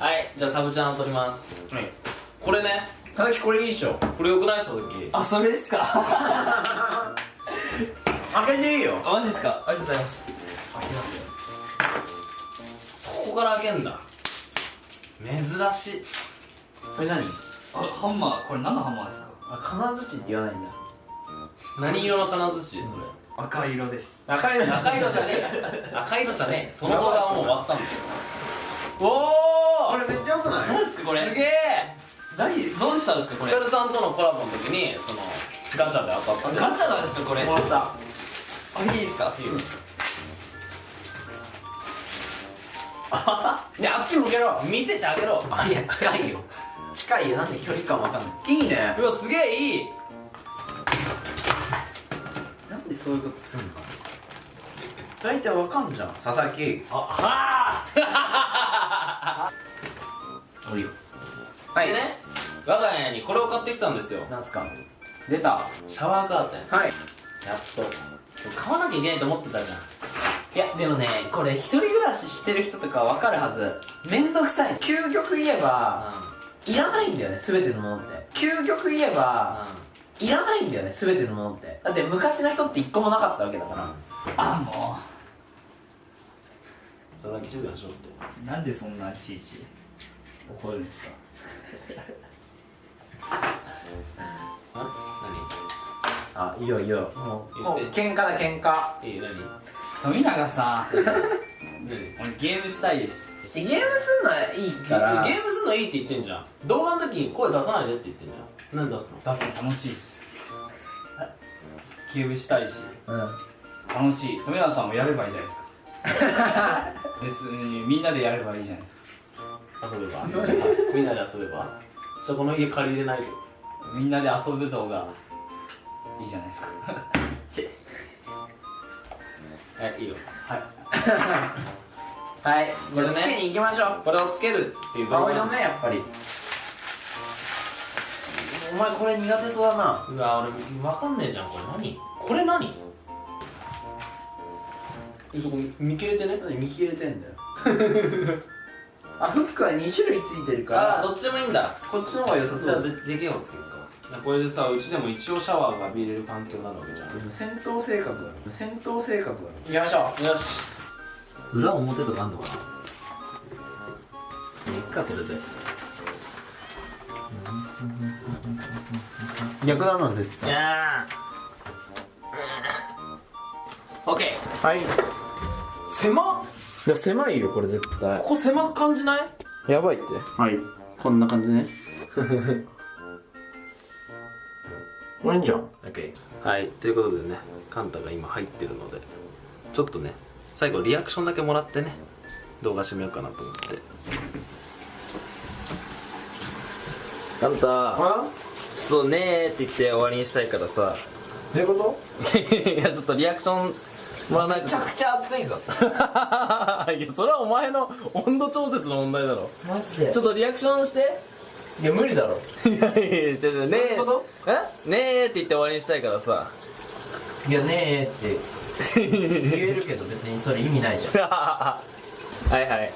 はいじゃあサブちゃんを取ります。はい。これね。ただきこれいいっしょ。これよくない佐々木あそれですか？開けていいよ。あマジですか？ありがとうございます。そこから開けんだ。珍しい。これ何？これハンマー。これ何のハンマーですか？あ金槌って言わないんだ。何色の金槌それ？赤色です。赤いの赤色じゃねえ赤色じゃねえ。その動画はもう終わったんだよ。おおよくない？何ですかこれ？すげえ。何？どうしたんですかこれ？ヒカルさんとのコラボの時にそのガチャで当たった。ガチャなんですかこれ？もらった。あいいですか？いやあっち向けろ。見せてあげろ。あいや近いよ。近いよ。なんで距離感わかんない？いいね。うわすげえいい。なんでそういうことすんの？大体わかんじゃん。佐々木。あはあおい。よはでね我が家にこれを買ってきたんですよ。なんすか？出た。シャワーカーテン。はい。やっと。買わなきゃいけないと思ってたじゃん。いやでもねこれ一人暮らししてる人とかわかるはず。めんどくさい。究極言えばいらないんだよね全てのものって。究極言えばいらないんだよね全てのものって。だって昔の人って一個もなかったわけだから。あも佐々木静かにしろって。うなんでそんないちいち？怒るんですか？ああいいよいいよ。もう喧嘩だ喧嘩。何いい何？富永さん。何？俺ゲームしたいです。ゲームすんのはいいから。ゲームすんのいいって言ってんじゃん。動画の時に声出さないでって言ってんじゃん。何出すの？だって楽しいです。ゲームしたいし。うん。楽しい。富永さんもやればいいじゃないですか。別にみんなでやればいいじゃないですか遊べば。みんなで遊べば。そこの家借りれないよみんなで遊ぶ動画。いいじゃないですか。はいいいよ。はい。はい。これね。つけに行きましょう。これをつけるっていう動画。青色ねやっぱり。お前これ苦手そうだな。うわ俺わかんねえじゃんこれ。何？これ何？えそこ見切れてね。何見切れてんだよ あフックは2種類ついてるから。ああどっちでもいいんだ。こっちの方が良さそう。じゃあででけえをつけるか。これでさうちでも一応シャワーが浴びれる環境になるわけじゃん。でも戦闘生活だろ戦闘生活だろ行きましょよし。裏表とかあんのかな。いっかこれでう逆だな絶いやー。オッケーはいい。狭っや狭いよこれ絶対。ここ狭く感じない？やばいって。はい。こんな感じね。これいいんじゃん。OK はい。ということでねカンタが今入ってるのでちょっとね最後リアクションだけもらってね動画締めようかなと思って。カンタ。あちょっとねーって言って終わりにしたいからさ。どういうこと？いやちょっとリアクションもらわないとめちゃくちゃ熱いぞ。いやそれはお前の温度調節の問題だろ。マジで。ちょっとリアクションして。いや無理だろ。いやいやちょっとねえ。ねーって言って終わりにしたいからさ。いやねえって。言えるけど別にそれ意味ないじゃん。はいはい。はい